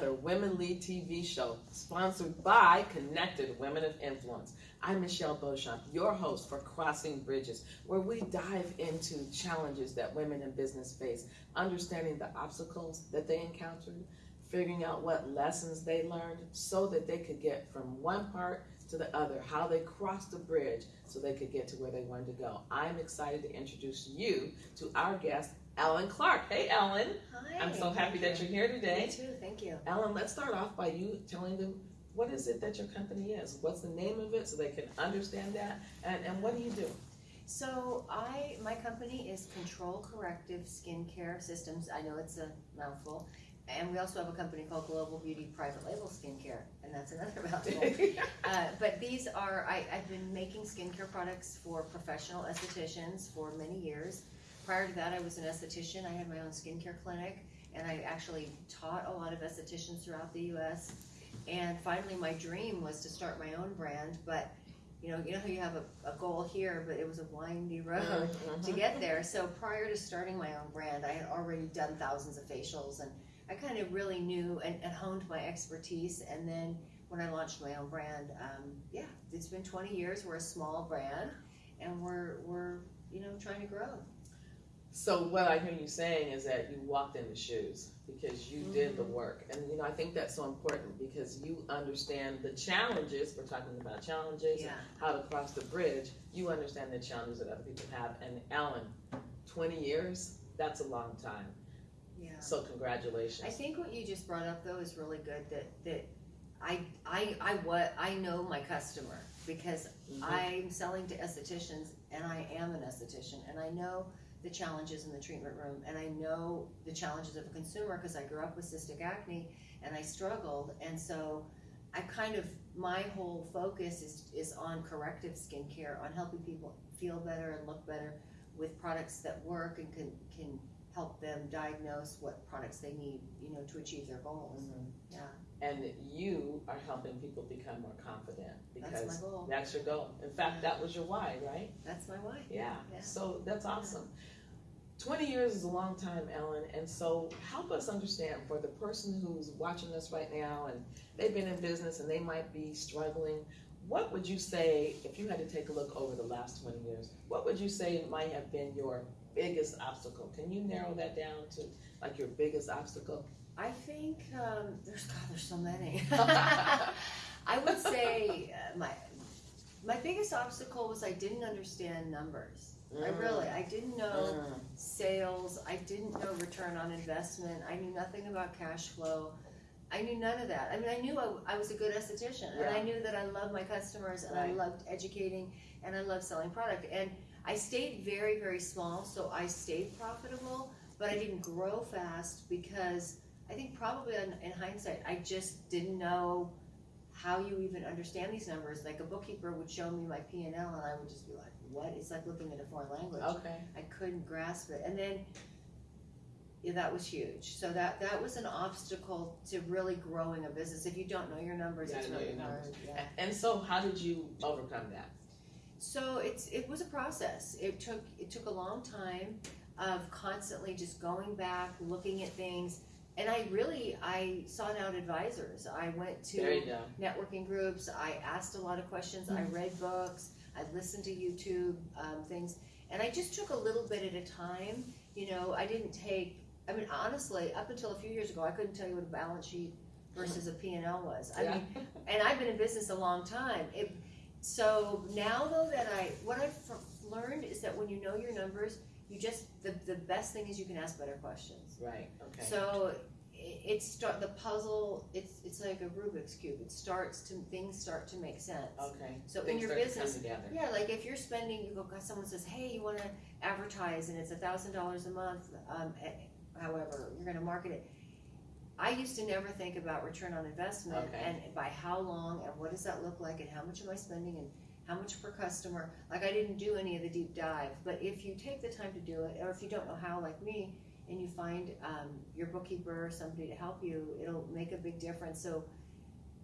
another Women Lead TV show sponsored by Connected Women of Influence. I'm Michelle Beauchamp, your host for Crossing Bridges, where we dive into challenges that women in business face, understanding the obstacles that they encountered, figuring out what lessons they learned so that they could get from one part to the other, how they crossed the bridge so they could get to where they wanted to go. I'm excited to introduce you to our guest, Ellen Clark. Hey, Ellen. Hi. I'm so happy that you're here today. Me too, thank you. Ellen, let's start off by you telling them what is it that your company is? What's the name of it so they can understand that? And, and what do you do? So I, my company is Control Corrective Skincare Systems. I know it's a mouthful. And we also have a company called Global Beauty Private Label Skincare, and that's another mouthful. uh, but these are, I, I've been making skincare products for professional estheticians for many years. Prior to that, I was an esthetician. I had my own skincare clinic, and I actually taught a lot of estheticians throughout the U.S. And finally, my dream was to start my own brand, but you know, you know how you have a, a goal here, but it was a windy road Mhm. to get there. So prior to starting my own brand, I had already done thousands of facials, and I kind of really knew and, and honed my expertise. And then when I launched my own brand, um, yeah, it's been 20 years. We're a small brand, and we're we're you know trying to grow. So what I hear you saying is that you walked in the shoes because you did the Mhm. work. And you know, I think that's so important because you understand the challenges, we're talking about challenges, Yeah. how to cross the bridge. You understand the challenges that other people have. And Ellen, 20 years, that's a long time. Yeah. So congratulations. I think what you just brought up though is really good. That that I I I what I know my customer because Mhm. I'm selling to estheticians and I am an esthetician and I know the challenges in the treatment room. And I know the challenges of a consumer because I grew up with cystic acne and I struggled. And so I kind of my whole focus is is on corrective skincare on helping people feel better and look better with products that work and can can help them diagnose what products they need you know to achieve their goals. Mhm. yeah And you are helping people become more confident that's because my goal that's your goal. In fact, that was your why, right? that's my why Yeah. Yeah. So that's awesome. 20 years is a long time, Ellen. And so help us understand for the person who's watching us right now and they've been in business and they might be struggling. What would you say, if you had to take a look over the last 20 years, what would you say might have been your biggest obstacle? Can you narrow that down to like your biggest obstacle? I think um, there's God, there's so many. I would say uh, my my biggest obstacle was I didn't understand numbers. I really I didn't know Mm. sales. I didn't know return on investment. I knew nothing about cash flow. I knew none of that. I mean, I knew I, I was a good esthetician, and I knew that I loved my customers, and I loved educating, and I loved selling product. And I stayed very, very small, so I stayed profitable, but I didn't grow fast because I think probably in, in hindsight, I just didn't know how you even understand these numbers. Like a bookkeeper would show me my P and L, and I would just be like, "What?" It's like looking at a foreign language. Okay. I couldn't grasp it. And then yeah, that was huge. So that that was an obstacle to really growing a business. If you don't know your numbers, You it's really hard. Yeah. And so how did you overcome that? So it's it was a process. It took it took a long time of constantly just going back, looking at things. And I really I sought out advisors. I went to There you go. networking groups. I asked a lot of questions. I read books. I listened to YouTube um, things, and I just took a little bit at a time. You know, I didn't take. I mean, honestly, up until a few years ago, I couldn't tell you what a balance sheet versus a P and L was. I Yeah. mean, and I've been in business a long time. It, so now, though, that I what I've f- learned is that when you know your numbers, you just the the best thing is you can ask better questions. Right. Okay. So it, it start the puzzle. It's it's like a Rubik's cube. It starts to things start to make sense. okay. So in your start to come business, yeah, like if you're spending, you go. Someone says, "Hey, you want to advertise, and it's a thousand dollars a month." Um, eh, however, you're going to market it. I used to never think about return on investment Okay. and by how long and what does that look like and how much am I spending and how much per customer. Like I didn't do any of the deep dive, but if you take the time to do it, or if you don't know how, like me, and you find um, your bookkeeper or somebody to help you, it'll make a big difference. So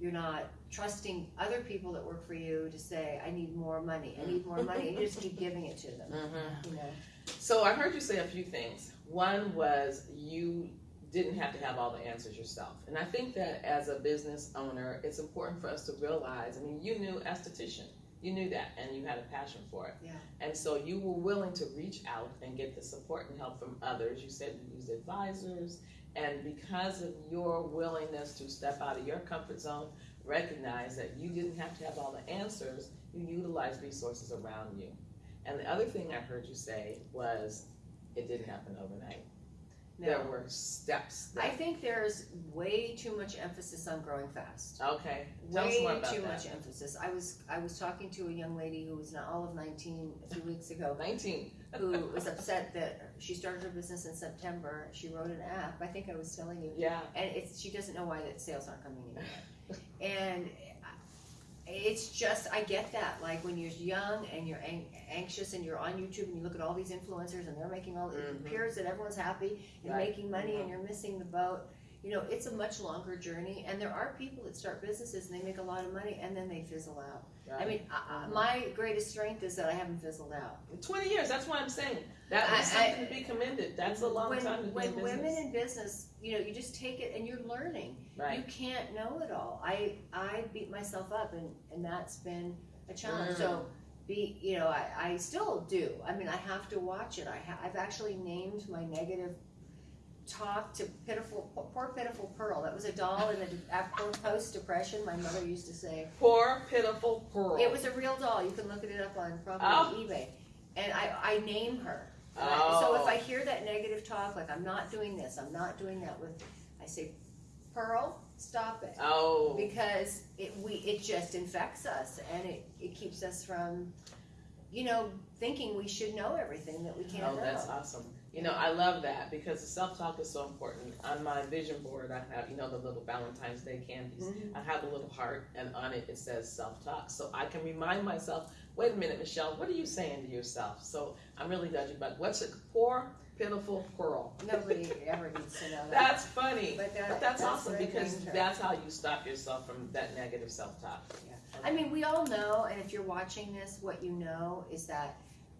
you're not trusting other people that work for you to say, I need more money, I need more money, and you just keep giving it to them. Mhm. You know? So I heard you say a few things. One was you didn't have to have all the answers yourself. And I think that as a business owner, it's important for us to realize. I mean, you knew esthetician, you knew that, and you had a passion for it. Yeah. And so you were willing to reach out and get the support and help from others. You said you used advisors, and because of your willingness to step out of your comfort zone, recognize that you didn't have to have all the answers. You utilized resources around you. And the other thing I heard you say was, it didn't happen overnight. There No, were steps. I That, think there's way too much emphasis on growing fast. okay, tell us Way more about too that. much emphasis. I was I was talking to a young lady who was not all of 19 a few weeks ago, Nineteen. who was upset that she started her business in September. She wrote an app. I think I was telling you, Yeah. and it's she doesn't know why that sales aren't coming in yet. and it's just I get that. Like when you're young and you're ang- anxious and you're on YouTube and you look at all these influencers and they're making all it Mhm. appears that everyone's happy and Right. making money and you're missing the boat. You know, it's a much longer journey, and there are people that start businesses and they make a lot of money and then they fizzle out. I mean, I, my greatest strength is that I haven't fizzled out. Twenty years. That's what I'm saying. That was I- I- something to be commended. That's a long when, time to when in women in business, you know, you just take it and you're learning. You can't know it all. I I beat myself up, and and that's been a challenge. Mm. So be you know I, I still do. I mean I have to watch it. I ha- I've actually named my negative talk to pitiful poor pitiful pearl. That was a doll in the after post depression. My mother used to say Poor pitiful pearl. it was a real doll. You can look it up on probably Oh. eBay. And I I name her. And I- So if Oh. I hear that negative talk, like I'm not doing this, I'm not doing that with, I say, Pearl, stop it. Oh. Because it, we, it just infects us and it, it keeps us from, you know, thinking we should know everything that we can't Oh, know. that's awesome. You know, I love that because the self-talk is so important. On my vision board, I have, you know, the little Valentine's Day candies. Mhm. I have a little heart, and on it it says self-talk, so I can remind myself. Wait a minute, Michelle, what are you saying to yourself? So I'm really glad you. But what's a Poor, pitiful pearl. Nobody ever needs to know that. That's funny. But that- But that's, awesome because that's how you stop yourself from that negative self-talk. Yeah. I mean, we all know, and if you're watching this, what you know is that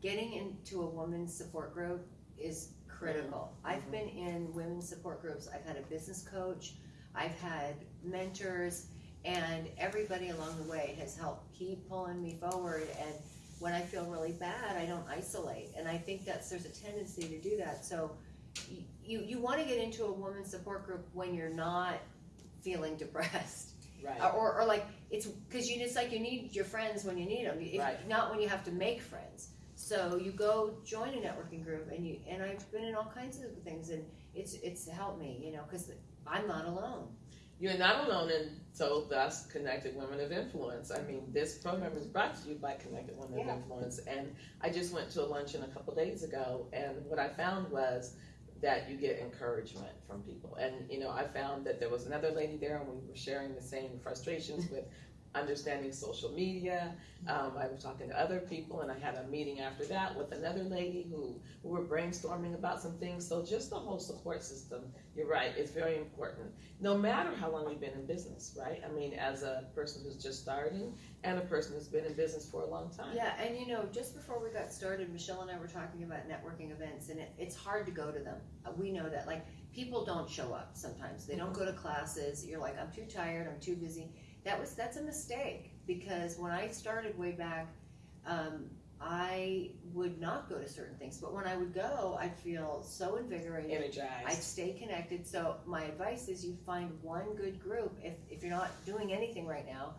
getting into a woman's support group is critical. I've Mhm. been in women's support groups. I've had a business coach, I've had mentors, and everybody along the way has helped keep pulling me forward. And when I feel really bad, I don't isolate. And I think that's there's a tendency to do that. So you you want to get into a women's support group when you're not feeling depressed Right. or, or like it's because you it's like you need your friends when you need them if, Right. not when you have to make friends so you go join a networking group and you and i've been in all kinds of things and it's it's helped me you know because i'm not alone You're not alone, and so thus Connected Women of Influence. I mean, this program is brought to you by Connected Women Yeah. of Influence, and I just went to a luncheon a couple days ago, and what I found was that you get encouragement from people, and you know, I found that there was another lady there, and we were sharing the same frustrations with understanding social media. Um, I was talking to other people, and I had a meeting after that with another lady who, who were brainstorming about some things. So just the whole support system, you're right, it's very important no matter how long you've been in business, right? I mean, as a person who's just starting and a person who's been in business for a long time. yeah and you know just before we got started michelle and i were talking about networking events and it, it's hard to go to them Uh, we know that like people don't show up sometimes they don't go to classes you're like i'm too tired i'm too busy that was that's a mistake because when i started way back um, i would not go to certain things but when i would go i'd feel so invigorated energized. I'd stay connected. So my advice is you find one good group if, if you're not doing anything right now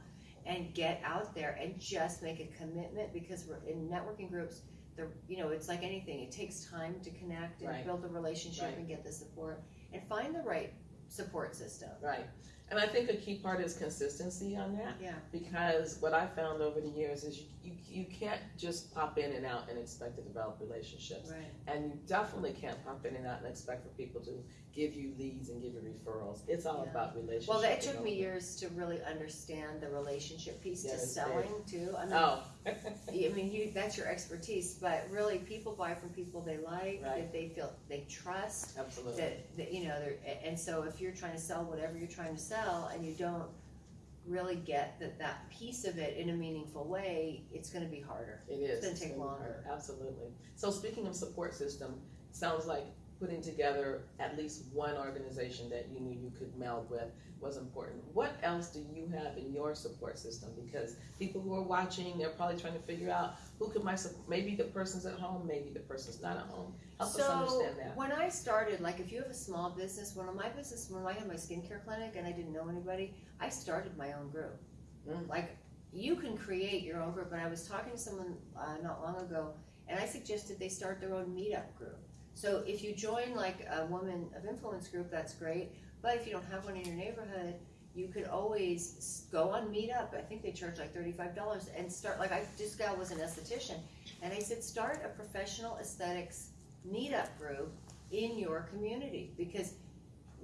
and get out there and just make a commitment because we're in networking groups, the you know, it's like anything. It takes time to connect and Right. build a relationship Right. and get the support and find the right support system. Right. And I think a key part is consistency on that Yeah. because what I found over the years is you, you, you can't just pop in and out and expect to develop relationships. Right. And you definitely can't pop in and out and expect for people to give you leads and give you referrals. It's all Yeah. about relationships. Well, it took me years to really understand the relationship piece Yeah, to selling too. I mean, Oh. I mean, you, that's your expertise, but really people buy from people they like, Right. that they feel, they trust. Absolutely. that, that you know and so if you're trying to sell whatever you're trying to sell and you don't really get that that piece of it in a meaningful way it's going to be harder It is. It's take gonna be longer. hard. Absolutely. So speaking of support system, sounds like putting together at least one organization that you knew you could meld with was important. What else do you have in your support system? Because people who are watching, they're probably trying to figure out who could my maybe the person's at home, maybe the person's not at home. Help us understand that. When I started, like if you have a small business, one of my business, when I had my skincare clinic and I didn't know anybody, I started my own group. Mm. Like you can create your own group. And I was talking to someone uh, not long ago, and I suggested they start their own meetup group. So if you join like a woman of influence group, that's great. But if you don't have one in your neighborhood, you could always go on Meetup. I think they charge like thirty-five dollars and start. Like I, this gal was an esthetician, and I said start a professional aesthetics meetup group in your community because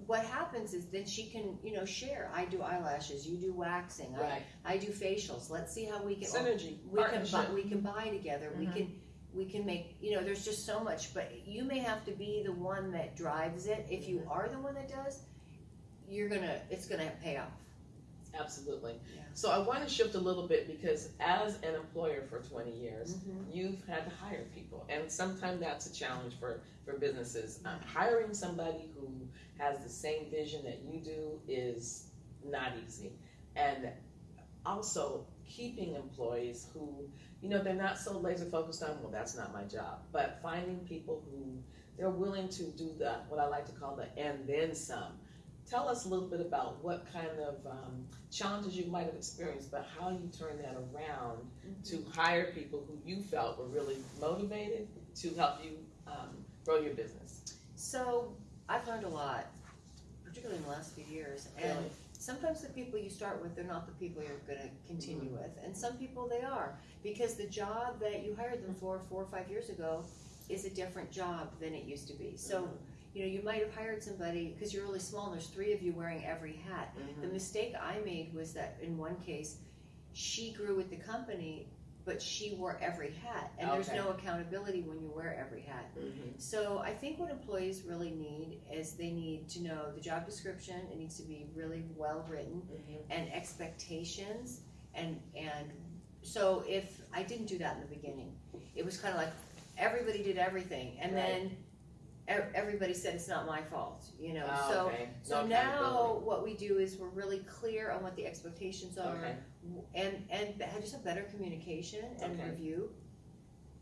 what happens is then she can you know share. I do eyelashes, you do waxing, Right. I, I do facials. Let's see how we can Synergy, we can buy, we can buy together. We Mhm. can we can make you know. There's just so much, but you may have to be the one that drives it. If you Mm-hmm. are the one that does, you're gonna it's gonna pay off. Absolutely. Yeah. So I want to shift a little bit because as an employer for 20 years, you've had to hire people, and sometimes that's a challenge for for businesses. Um, hiring somebody who has the same vision that you do is not easy, and also keeping employees who you know they're not so laser focused on well that's not my job, but finding people who they're willing to do the what I like to call the and then some. Tell us a little bit about what kind of um, challenges you might have experienced, but how you turned that around to hire people who you felt were really motivated to help you um, grow your business. So I've learned a lot, particularly in the last few years, and Really. Sometimes the people you start with, they're not the people you're going to continue with, and some people they are because the job that you hired them for four or five years ago is a different job than it used to be. So. You know, you might have hired somebody because you're really small and there's three of you wearing every hat. The Mhm. mistake I made was that in one case, she grew with the company, but she wore every hat. And there's Okay. no accountability when you wear every hat. Mhm. So I think what employees really need is they need to know the job description, it needs to be really well written, Mhm. and expectations. And, and so if I didn't do that in the beginning, it was kind of like everybody did everything. And then ev- everybody said it's not my fault, you know? Oh, so okay. so No now accountability. what we do is we're really clear on what the expectations are Okay. And, and just have better communication and Okay. review.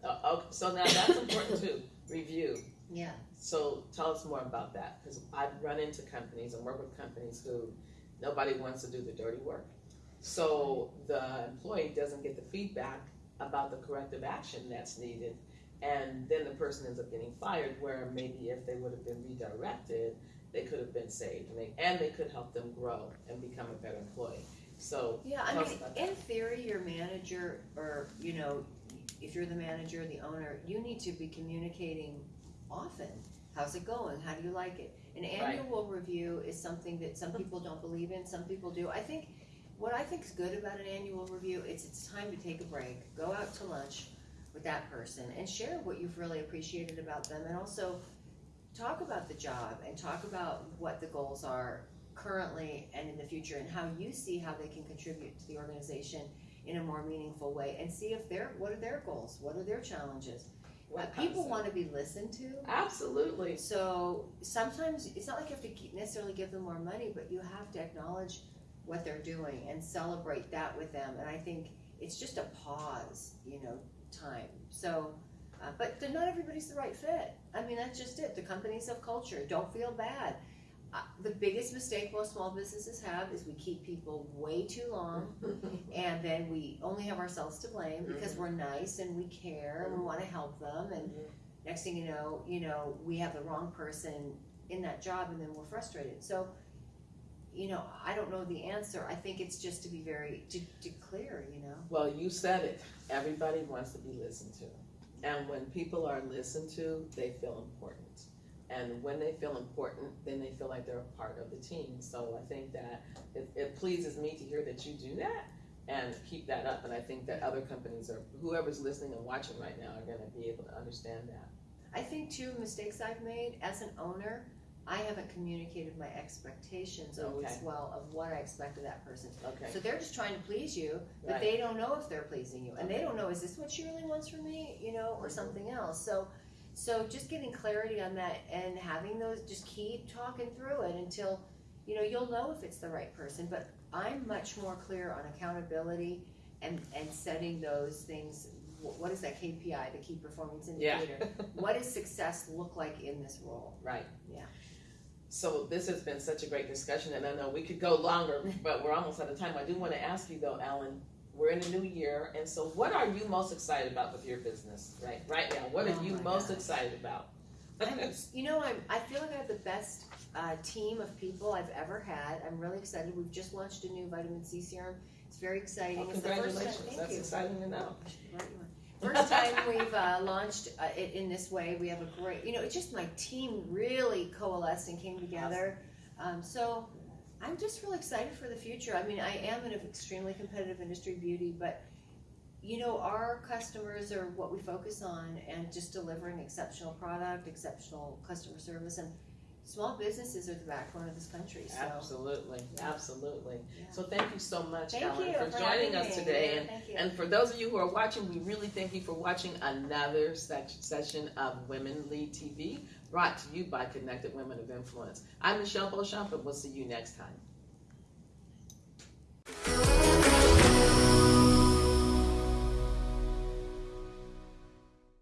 Uh, okay. So now that's important too. Review. Yeah. So tell us more about that because I've run into companies and work with companies who nobody wants to do the dirty work. So the employee doesn't get the feedback about the corrective action that's needed, and then the person ends up getting fired. Where maybe if they would have been redirected, they could have been saved, and they, and they could help them grow and become a better employee. So Yeah, I Tell us mean, about that. in theory, your manager, or, you know, if you're the manager, the owner, you need to be communicating often. How's it going? How do you like it? An annual review is something that some people don't believe in, some people do. I think, what I think is good about an annual review, it's, it's time to take a break, go out to lunch with that person and share what you've really appreciated about them and also talk about the job and talk about what the goals are currently and in the future and how you see how they can contribute to the organization in a more meaningful way and see if they're what are their goals what are their challenges. What Uh, people want to be listened to. Absolutely. So sometimes it's not like you have to necessarily give them more money but you have to acknowledge what they're doing and celebrate that with them and i think it's just a pause you know time. So uh, but not everybody's the right fit. I mean that's just it. The companies have culture. Don't feel bad uh, the biggest mistake most small businesses have is we keep people way too long and then we only have ourselves to blame because we're nice and we care and we want to help them and Mhm. next thing you know you know we have the wrong person in that job and then we're frustrated so you know i don't know the answer i think it's just to be very to, to clear you know Well, you said it. Everybody wants to be listened to. And when people are listened to, they feel important. And when they feel important, then they feel like they're a part of the team. So I think that it, it pleases me to hear that you do that and keep that up. And I think that other companies or whoever's listening and watching right now are going to be able to understand that. i think two mistakes i've made as an owner i haven't communicated my expectations always Okay. well of what i expect of that person Okay. so they're just trying to please you but Right. they don't know if they're pleasing you and they don't know is this what she really wants from me you know or Mhm. something else so So just getting clarity on that and having those, just keep talking through it until, you know, you'll know if it's the right person. But I'm much more clear on accountability and, and setting those things. What is that KPI, the key performance Yeah. indicator? What does success look like in this role? Right. Yeah. So this has been such a great discussion, and I know we could go longer, but we're almost out of time. I do want to ask you though, Ellen. We're in a new year, and so what are you most excited about with your business right right now? What are Oh you most gosh. excited about? I'm, you know, I'm, I feel like I have the best uh, team of people I've ever had. I'm really excited. We've just launched a new vitamin C serum. It's very exciting. Well, it's the first time. congratulations! Thank That's you. exciting to know. I should write you one. First time we've uh, launched uh, it in this way. We have a great, you know, it's just my team really coalesced and came together. Um, so I'm just really excited for the future. I mean, I am in an extremely competitive industry, beauty, but you know, our customers are what we focus on, and just delivering exceptional product, exceptional customer service, and small businesses are the backbone of this country. So Absolutely, Yeah. absolutely. Yeah. So thank you so much, thank you for for joining us me. today. Yeah, And thank you. And for those of you who are watching, we really thank you for watching another sec- session of Women Lead TV brought to you by Connected Women of Influence. I'm Michelle Beauchamp, and we'll see you next time.